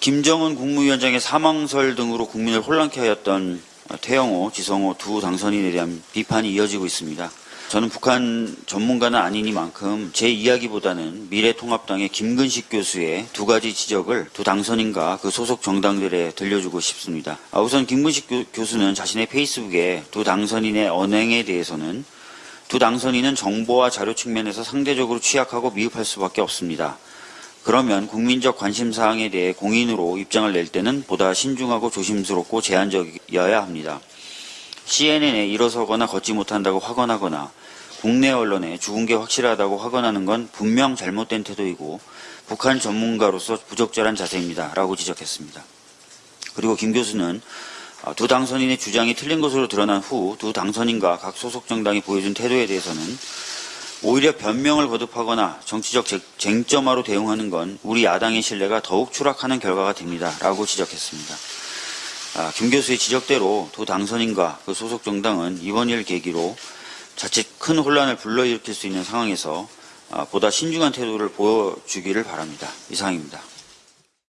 김정은 국무위원장의 사망설 등으로 국민을 혼란케 하였던 태영호, 지성호 두 당선인에 대한 비판이 이어지고 있습니다. 저는 북한 전문가는 아니니만큼 제 이야기보다는 미래통합당의 김근식 교수의 두 가지 지적을 두 당선인과 그 소속 정당들에 들려주고 싶습니다. 아, 우선 김근식 교, 교수는 자신의 페이스북에 두 당선인의 언행에 대해서는 두 당선인은 정보와 자료 측면에서 상대적으로 취약하고 미흡할 수밖에 없습니다. 그러면 국민적 관심 사항에 대해 공인으로 입장을 낼 때는 보다 신중하고 조심스럽고 제한적이어야 합니다. CNN에 일어서거나 걷지 못한다고 확언하거나 국내 언론에 죽은 게 확실하다고 확언하는 건 분명 잘못된 태도이고 북한 전문가로서 부적절한 자세입니다. 라고 지적했습니다. 그리고 김 교수는 아, 두 당선인의 주장이 틀린 것으로 드러난 후 두 당선인과 각 소속 정당이 보여준 태도에 대해서는 오히려 변명을 거듭하거나 정치적 쟁- 쟁점화로 대응하는 건 우리 야당의 신뢰가 더욱 추락하는 결과가 됩니다. 라고 지적했습니다. 아, 김 교수의 지적대로 두 당선인과 그 소속 정당은 이번 일 계기로 자칫 큰 혼란을 불러일으킬 수 있는 상황에서 아, 보다 신중한 태도를 보여주기를 바랍니다. 이상입니다.